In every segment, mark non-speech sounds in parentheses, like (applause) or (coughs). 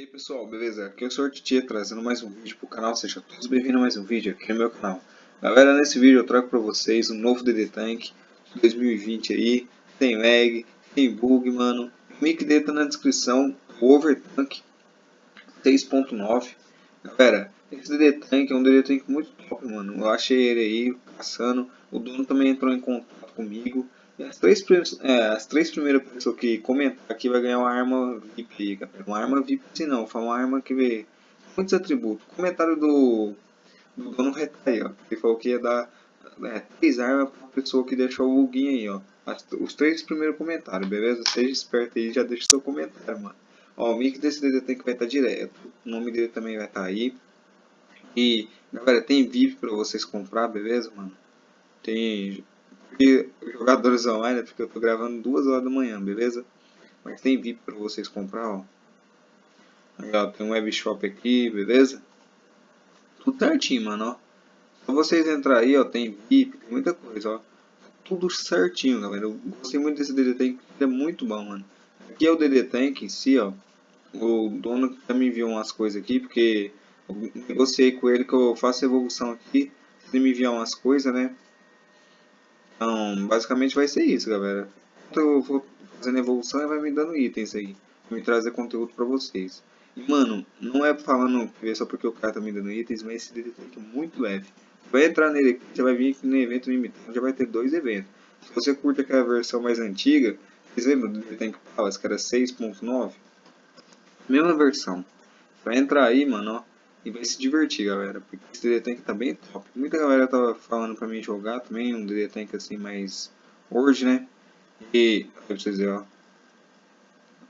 E aí pessoal, beleza? Aqui é o Sr. Titi trazendo mais um vídeo pro canal, sejam todos bem-vindos a mais um vídeo aqui no meu canal. Galera, nesse vídeo eu trago pra vocês um novo DD Tank 2020 aí, tem lag, tem bug, mano. O link dele tá na descrição, o Overtank 6.9. Galera, esse DD Tank é um DD Tank muito top, mano. Eu achei ele aí, caçando, o dono também entrou em contato comigo. As três, é, as três primeiras pessoas que comentar aqui vai ganhar uma arma VIP. Uma arma VIP sim não, foi uma arma que vê muitos atributos. Comentário do, do dono aí, ó. Ele falou que ia dar é, três armas pra pessoa que deixou o login aí, ó. As, os três primeiros comentários, beleza? Seja esperto aí já deixa seu comentário, mano. Ó, o link desse DD tem que vai estar tá direto. O nome dele também vai estar tá aí. E, galera, tem VIP pra vocês comprar, beleza, mano? Tem porque jogadores online, porque eu tô gravando duas horas da manhã, beleza? Mas tem VIP para vocês comprar, ó. Aí, ó, tem um webshop aqui, beleza? Tudo certinho, mano, ó. Só vocês entrar aí, ó, tem VIP, tem muita coisa, ó. Tudo certinho, galera. Eu gostei muito desse DD Tank, é muito bom, mano. Aqui é o DD Tank em si, ó. O dono também enviou umas coisas aqui, porque eu negociei com ele que eu faço evolução aqui. Se ele me enviar umas coisas, né? Então, basicamente vai ser isso, galera. Eu vou fazendo evolução e vai me dando itens aí. Me trazer conteúdo pra vocês. E, mano, não é falando é só porque o cara tá me dando itens, mas esse DD é muito leve. Vai entrar nele aqui, você vai vir aqui no evento limitado, já vai ter dois eventos. Se você curte aquela versão mais antiga, vocês lembram do Tank Palace, que era 6.9? Mesma versão. Vai entrar aí, mano, ó. E vai se divertir, galera, porque esse DD Tank tá bem top. Muita galera tava falando pra mim jogar também, um DD Tank assim mais hoje, né? E, pra vocês verem, ó.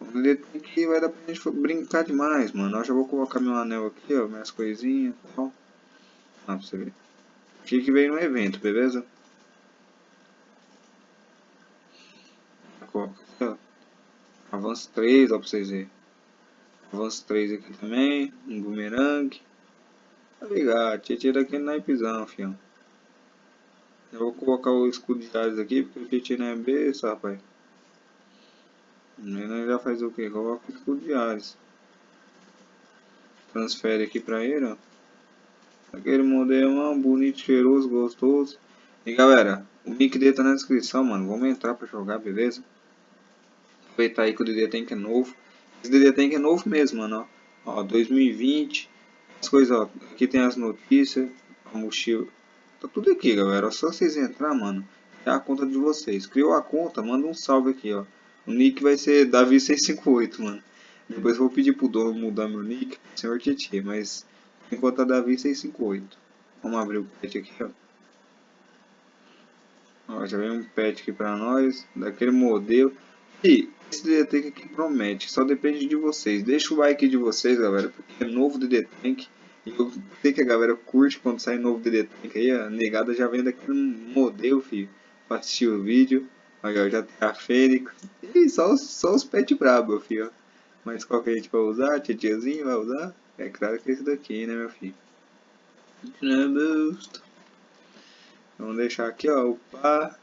Um DD Tank que vai dar pra gente brincar demais, mano. Eu já vou colocar meu anel aqui, ó, minhas coisinhas e tal. Ah, pra você ver. Aqui que veio no evento, beleza? Coloca aqui, ó. Avanço 3, ó, pra vocês verem. Avanço 3 aqui também. Um bumerangue. Tá ligado? Tietê daquele naipezão, fião. Eu vou colocar o escudo de Ares aqui, porque o Tietê não é besta, rapaz. Ele já faz o que? Coloca o escudo de Ares. Transfere aqui pra ele, ó. Aquele modelo bonito, cheiroso, gostoso. E galera, o link dele tá na descrição, mano. Vamos entrar pra jogar, beleza? Aproveitar aí que o DD que é novo. Esse DD Tank é novo mesmo, mano, ó 2020. As coisas, ó. Aqui tem as notícias. A mochila. Tá tudo aqui, galera. Só vocês entrar, mano. É a conta de vocês. Criou a conta, manda um salve aqui, ó. O nick vai ser Davi658, mano. Depois vou pedir pro dono mudar meu nick Senhor Tietê, mas enquanto é Davi658. Vamos abrir o pet aqui, ó. ó. Já vem um pet aqui pra nós, daquele modelo. E esse DD Tank aqui promete, só depende de vocês. Deixa o like de vocês, galera, porque é novo DD Tank. E eu sei que a galera curte quando sai novo DD Tank aí, a negada já vem daqui um modelo, filho, pra assistir o vídeo. Ó, já tem a Fênix. E só, só os pets brabo, filho. Mas qual que a gente vai usar? Titiazinho vai usar? É claro que é esse daqui, né, meu filho? Vamos deixar aqui, ó, o pá.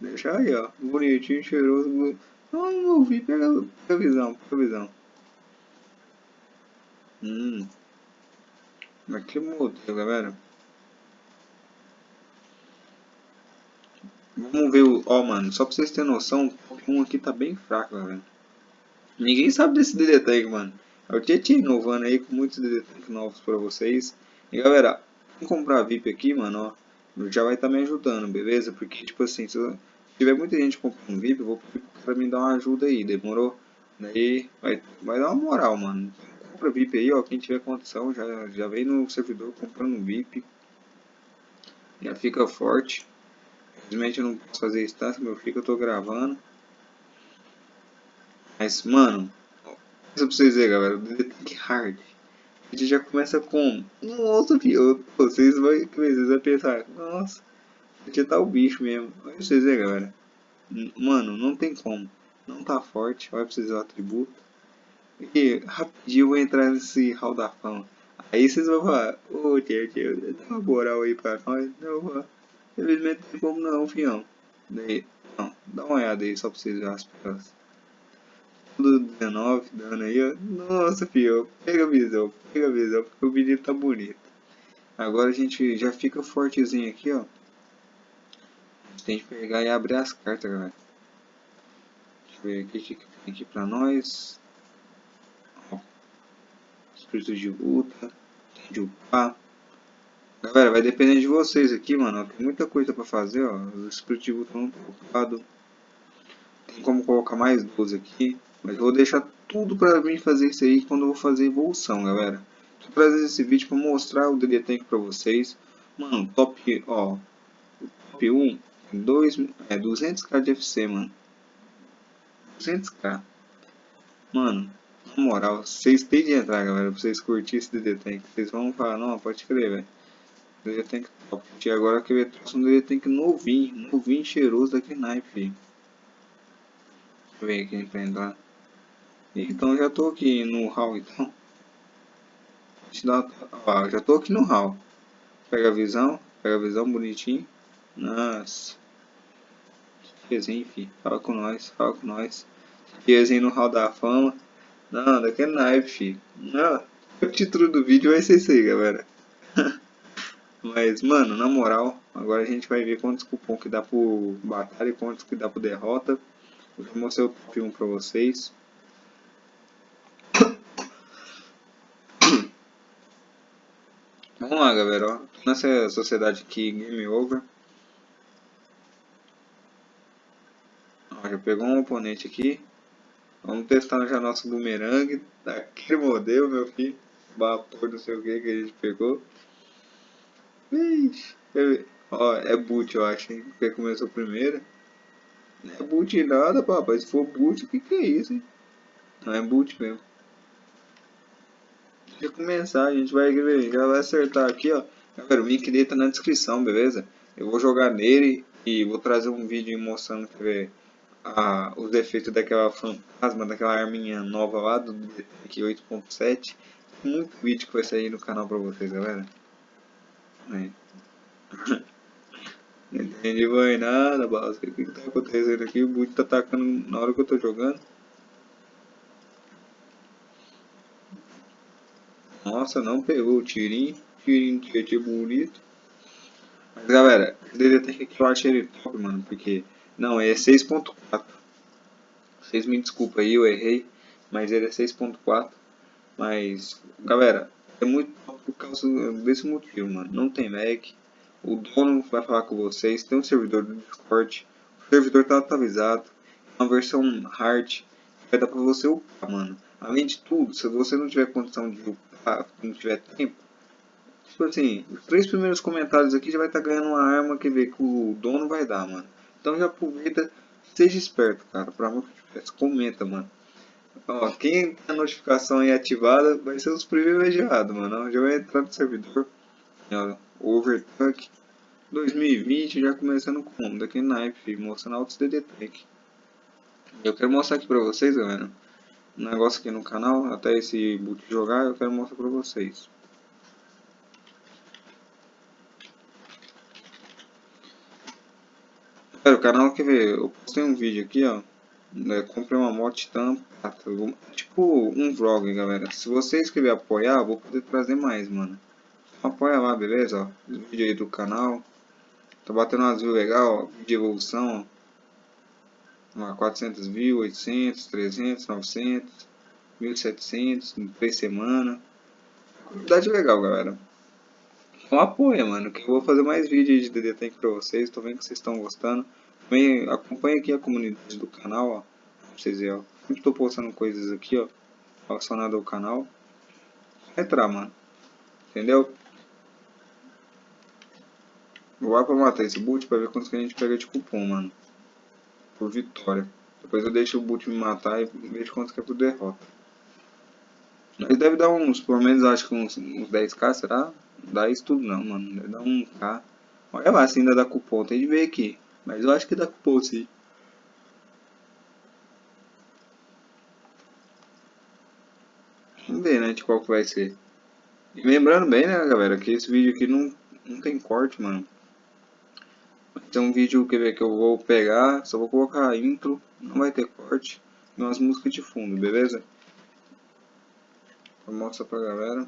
Deixa aí, ó. Bonitinho, cheiroso. Não, não ouvi. Pega, a visão. Hum. Que modelo, galera. Vamos ver o... Ó, mano, só pra vocês terem noção, o Pokémon aqui tá bem fraco, galera. Ninguém sabe desse DD Tag, mano. É o Tietchan inovando aí com muitos DD novos pra vocês. E, galera, comprar VIP aqui, mano, ó. Já vai estar tá me ajudando, beleza? Porque, tipo assim, se eu tiver muita gente comprando VIP, eu vou pedir pra me dar uma ajuda aí, demorou? Daí vai, vai dar uma moral, mano. Compra VIP aí, ó, quem tiver condição, já, já vem no servidor comprando VIP. Já fica forte. Infelizmente eu não posso fazer instância, meu filho, eu tô gravando. Mas, mano, isso pra vocês verem, galera, Detect Hard. A gente já começa com... Nossa, filho, vocês vão, vocês vão pensar, nossa... Aqui tá o bicho mesmo. Olha vocês verem, galera. Mano, não tem como. Não tá forte. Olha pra vocês o atributo. E rapidinho eu vou entrar nesse hall da fama. Aí vocês vão falar, ô tio, tio, dá uma moral aí pra nós. Não, infelizmente não tem como não, fião. Daí, não, dá uma olhada aí só pra vocês verem as peças. do 19 dando aí, ó. Nossa, filho, pega a visão, pega a visão, porque o menino tá bonito. Agora a gente já fica fortezinho aqui, ó. Tem que pegar e abrir as cartas, galera. Deixa eu ver o que tem aqui pra nós. Espírito de luta. De upar. Galera, vai depender de vocês aqui, mano. Tem muita coisa pra fazer, ó. O espírito de luta não tá ocupado. Tem como colocar mais 12 aqui. Mas eu vou deixar tudo pra mim fazer isso aí quando eu vou fazer evolução, galera. Tô trazendo esse vídeo pra mostrar o DD Tank pra vocês. Mano, top, ó. Top 1 dois, é 200k de FC, mano. 200k. Mano, na moral, vocês têm de entrar, galera, pra vocês curtirem esse DD Tank. Vocês vão falar, não, pode crer, velho. DD Tank top. E agora que eu trouxe um DD Tank novinho, novinho, cheiroso daquele naipe, filho. Deixa eu ver aqui pra entrar. Então já tô aqui no hall então. Ó, já tô aqui no hall. Pega a visão, pega a visão bonitinho. Nossa. Desenho, fi. Fala com nós, fala com nós. Desenho no hall da fama. Não, daquele naipe, fi. Não, o título do vídeo vai ser isso aí, galera. (laughs) Mas, mano, na moral, agora a gente vai ver quantos cupom que dá pro batalha e quantos que dá pro derrota. Eu já mostrei o top 1 pra vocês. (coughs) Vamos lá, galera. Ó. Nessa sociedade aqui, Game Over. Já pegou um oponente aqui. Vamos testar já nosso boomerang. (laughs) Daquele modelo, meu filho. Vapor, não sei o que que a gente pegou. Ixi. Ó, é boot, eu acho, hein? Porque começou primeiro. Não é boot nada, papai. Se for boot, o que que é isso, hein? Não é boot mesmo de começar, a gente vai já vai acertar aqui, ó. Galera, o link dele tá na descrição, beleza? Eu vou jogar nele e vou trazer um vídeo mostrando ver, a, os efeitos daquela fantasma, daquela arminha nova lá do aqui 8.7. Muito vídeo que vai sair no canal pra vocês, galera. (laughs) Não entendi mais nada, Balas. O que, que tá acontecendo aqui? O boot tá atacando na hora que eu tô jogando. Nossa, não pegou o tirinho. Tirinho de bonito. Mas galera, o DDT que eu achei ele top, mano. Porque. Não, é 6.4. Vocês me desculpa aí, eu errei. Mas ele é 6.4. Mas, galera, é muito por causa desse motivo, mano. Não tem Mac. O dono vai falar com vocês. Tem um servidor do Discord. O servidor tá atualizado. Uma versão hard. Vai dar pra você upar, mano. Além de tudo, se você não tiver condição de upar não tiver tempo. Tipo assim, os três primeiros comentários aqui já vai estar tá ganhando uma arma que vê que o dono vai dar, mano. Então já aproveita, seja esperto, cara. Deus, comenta, mano. Ó, quem a notificação aí ativada vai ser os privilegiados, mano. Já vai entrar no servidor. Ó, Overtuck 2020 já começando com daqui naipe, mostrando altos DD Tank. Eu quero mostrar aqui pra vocês, galera um negócio aqui no canal, até esse boot jogar, eu quero mostrar pra vocês. Galera, o canal quer ver, eu postei um vídeo aqui, ó. Né, comprei uma moto tampa, tipo um vlog, galera. Se você escrever apoiar, vou poder trazer mais, mano. Apoia lá, beleza? Ó, vídeo aí do canal. Tá batendo umas views legal, ó, de evolução, ó. 400 mil, 800, 300, 900, 1700 em 3 semanas. Quantidade legal, galera. Então apoia, mano, que eu vou fazer mais vídeos de DD Tank pra vocês. Tô vendo que vocês estão gostando. Também acompanha aqui a comunidade do canal, ó. Pra vocês verem, ó. Sempre tô postando coisas aqui, ó. Relacionado ao canal. Entrar, mano. Entendeu? Vou lá pra matar esse boot pra ver quantos que a gente pega de cupom, mano por vitória. Depois eu deixo o boot me matar e vejo quanto que é por derrota. Ele deve dar uns, pelo menos acho que uns, uns 10k, será? Não dá isso tudo não, mano. Deve dar 1k. Olha lá se ainda dá cupom, tem de ver aqui. Mas eu acho que dá cupom sim. Vamos ver, né, de qual que vai ser. E lembrando bem, né, galera, que esse vídeo aqui não, não tem corte, mano. Tem um vídeo que, que eu vou pegar, só vou colocar intro, não vai ter corte. e umas músicas de fundo, beleza? Mostra pra galera.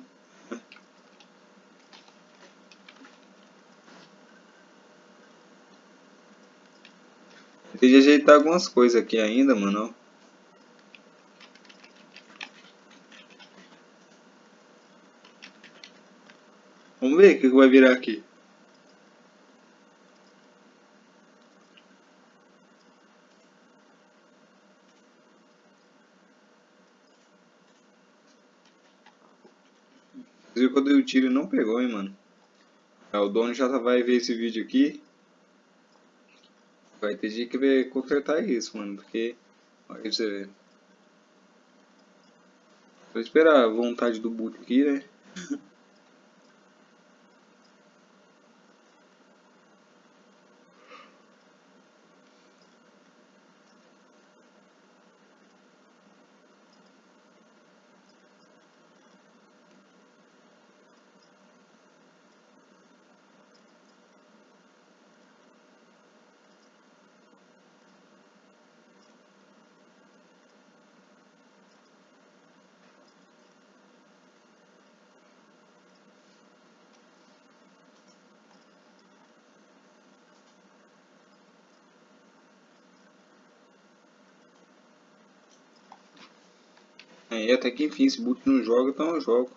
Tem de ajeitar algumas coisas aqui ainda, mano. Vamos ver o que vai virar aqui. Viu quando eu tiro não pegou, hein, mano. É, o dono já vai ver esse vídeo aqui. Vai ter que ver, consertar isso, mano. Porque, olha você ver. Vou esperar a vontade do boot aqui, né? (laughs) É, até que enfim, se boot não joga, então eu jogo.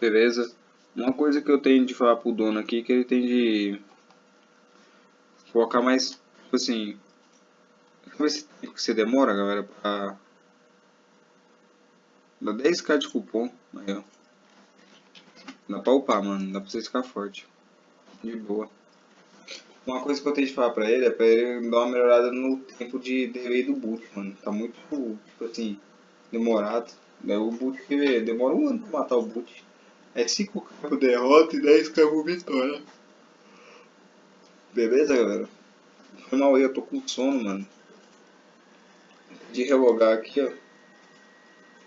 Beleza. Uma coisa que eu tenho de falar pro dono aqui, que ele tem de colocar mais, tipo assim, esse tempo que você demora, galera, pra dar 10k de cupom, aí ó. Dá pra upar, mano. Dá pra você ficar forte. De boa. Uma coisa que eu tenho de falar pra ele é pra ele dar uma melhorada no tempo de delay do boot, mano. Tá muito, tipo assim, demorado. O boot demora um ano pra matar o boot. É 5 k derrota e 10 k vitória. Beleza, galera? Foi mal aí, eu tô com sono, mano. De relogar aqui, ó.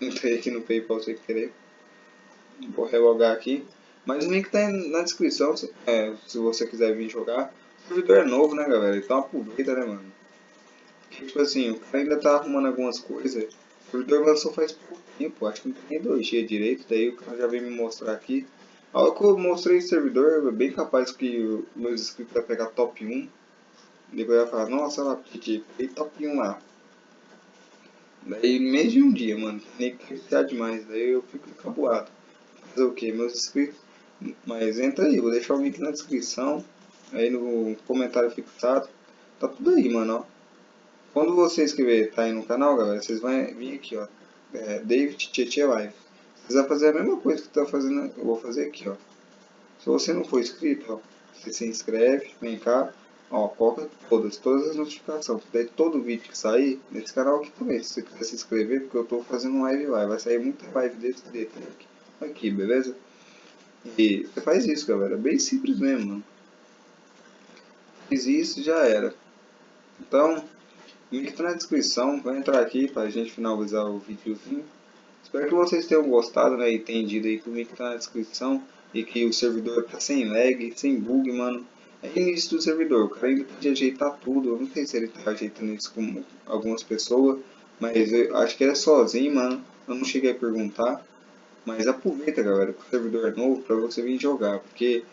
(laughs) Entrei aqui no Paypal sem querer. Vou relogar aqui. Mas o link tá na descrição, se, é, se você quiser vir jogar. O servidor é novo, né, galera? Então aproveita, né, mano? tipo assim, o cara ainda tá arrumando algumas coisas. O servidor lançou faz pouco tempo, acho que não tem nem dois dias direito. Daí o cara já veio me mostrar aqui. A hora que eu mostrei o servidor, é bem capaz que meus inscritos vai pegar top 1. Depois vai falar, nossa, lá, peguei top 1 lá. Daí, mês de um dia, mano, nem que demais, daí eu fico encabuado. Fazer o que? Meus inscritos mas entra aí, vou deixar o link na descrição, aí no comentário fixado. Tá tudo aí, mano, ó. Quando você inscrever, tá aí no canal, galera, vocês vão vir aqui, ó. É, David Tietê Live. Vocês vão fazer a mesma coisa que tá fazendo, eu vou fazer aqui, ó. Se você não for inscrito, ó, você se inscreve, vem cá, ó, coloca todas, todas as notificações. Daí todo vídeo que sair, nesse canal aqui também, se você quiser se inscrever, porque eu tô fazendo live lá, vai sair muita live desse dele aqui, aqui beleza? E faz isso, galera. Bem simples mesmo, mano. Fiz isso já era. Então, o link tá na descrição. Vai entrar aqui pra gente finalizar o videozinho. Espero que vocês tenham gostado, né? E entendido aí que o link tá na descrição. E que o servidor tá sem lag, sem bug, mano. É início do servidor. O cara ainda que ajeitar tudo. Eu não sei se ele tá ajeitando isso com algumas pessoas. Mas eu acho que é sozinho, mano. Eu não cheguei a perguntar. Mas aproveita, galera, que o servidor é novo para você vir jogar, porque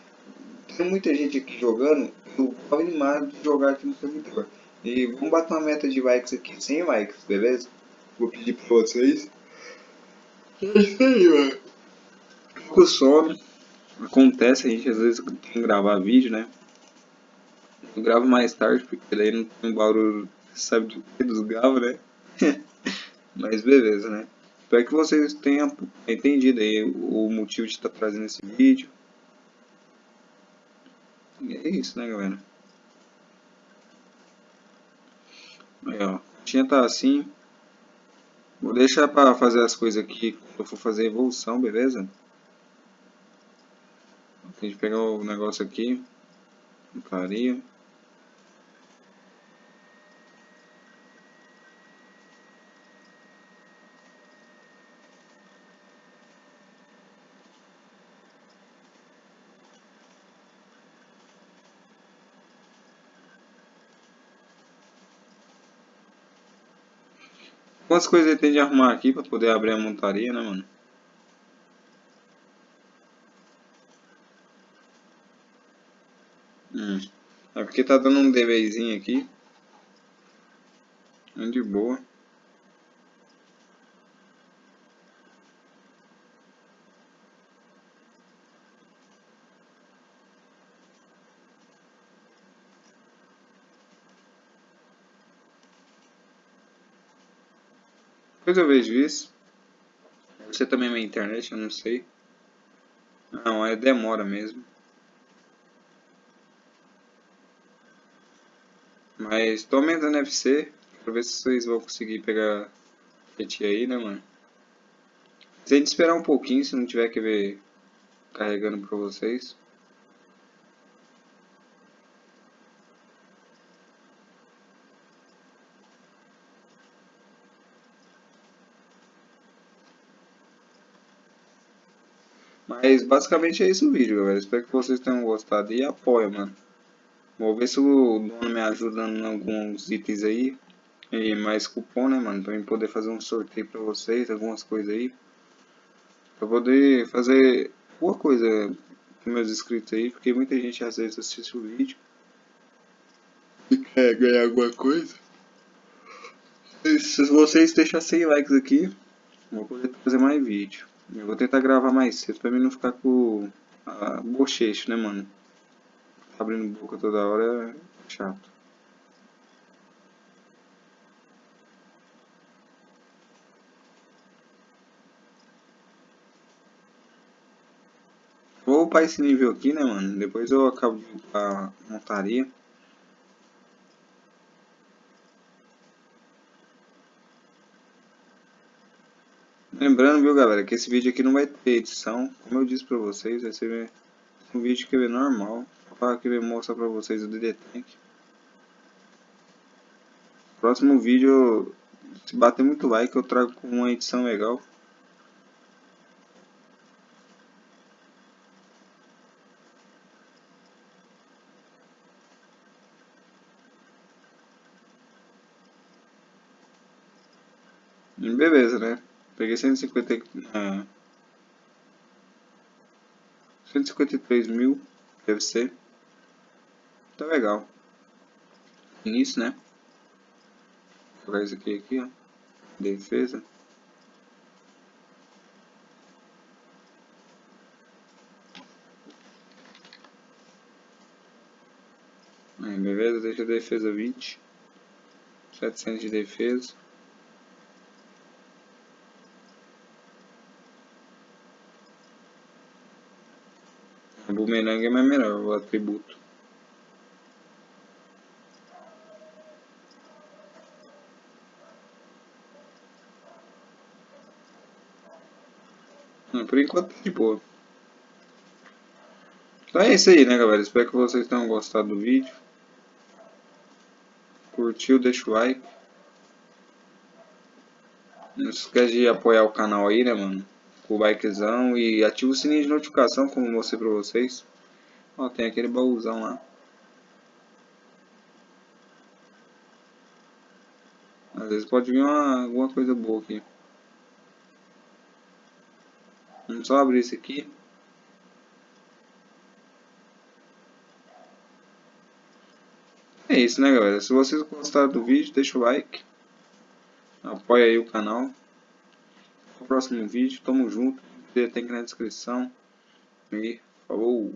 tem muita gente aqui jogando, eu tô animado de jogar aqui no servidor. E vamos bater uma meta de likes aqui, 100 likes, beleza? Vou pedir para vocês. É isso aí, mano. Com sono. Acontece, a gente às vezes tem que gravar vídeo, né? Eu gravo mais tarde, porque daí não tem barulho, sabe do que dos gravos, né? (laughs) Mas beleza, né? Espero que vocês tenham entendido aí o motivo de estar trazendo esse vídeo. E é isso, né, galera? Aí, ó. Tinha tá assim. Vou deixar para fazer as coisas aqui quando eu for fazer a evolução, beleza? A gente pegar o negócio aqui. Clareia. Quantas coisas ele tem de arrumar aqui pra poder abrir a montaria, né, mano? Hum. É porque tá dando um delayzinho aqui. De boa. Depois eu vejo isso. Você também é minha internet, eu não sei. Não, é demora mesmo. Mas tô aumentando FC. Pra ver se vocês vão conseguir pegar a aí, né, mano? Se gente esperar um pouquinho, se não tiver que ver carregando pra vocês. Mas basicamente é isso o vídeo, galera. Espero que vocês tenham gostado e apoia, mano. Vou ver se o dono me ajuda em alguns itens aí. E mais cupom, né, mano? Pra eu poder fazer um sorteio pra vocês, algumas coisas aí. Pra poder fazer alguma coisa com meus inscritos aí. Porque muita gente às vezes assiste o vídeo. E quer ganhar alguma coisa. E se vocês deixarem 100 likes aqui, vou poder fazer mais vídeo. Eu vou tentar gravar mais cedo pra mim não ficar com a bochecho, né, mano? Abrindo boca toda hora é chato. Vou upar esse nível aqui, né, mano? Depois eu acabo de upar a montaria. Lembrando, viu, galera, que esse vídeo aqui não vai ter edição. Como eu disse pra vocês, vai ser um vídeo que é normal. Para que mostrar pra vocês o DD Tank. Próximo vídeo, se bater muito like, eu trago uma edição legal. beleza, né? Peguei 150, uh, 153 mil, deve ser. Tá legal. Início, né? Vou isso aqui, aqui, ó. Defesa. Aí, beleza, deixa a defesa 20. 700 de defesa. Bumerangue é mais melhor, o atributo. Hum, por enquanto tá de boa. Então é isso aí, né, galera? Espero que vocês tenham gostado do vídeo. Curtiu, deixa o like. Não esquece de apoiar o canal aí, né, mano? O likezão e ativa o sininho de notificação, como mostrei pra vocês. Ó, tem aquele baúzão lá. Às vezes pode vir uma, alguma coisa boa aqui. Vamos só abrir esse aqui. É isso, né, galera? Se vocês gostaram do vídeo, deixa o like. Apoia aí o canal próximo vídeo. Tamo junto. Tem aqui na descrição. E falou!